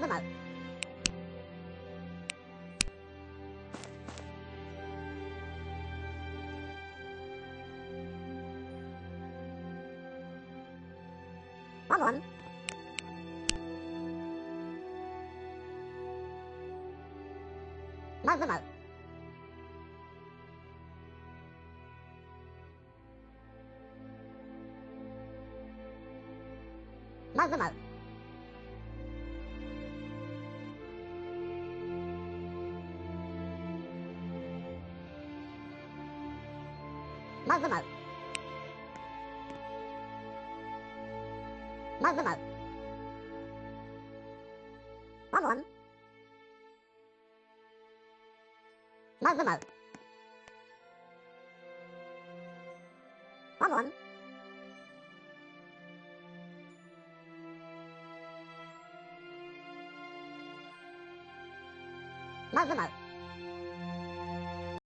con tôi mở có muộn con tôi mở con tôi mở まずまうまずまうまずまうまずまうワンワンまずまうワンワンまずまう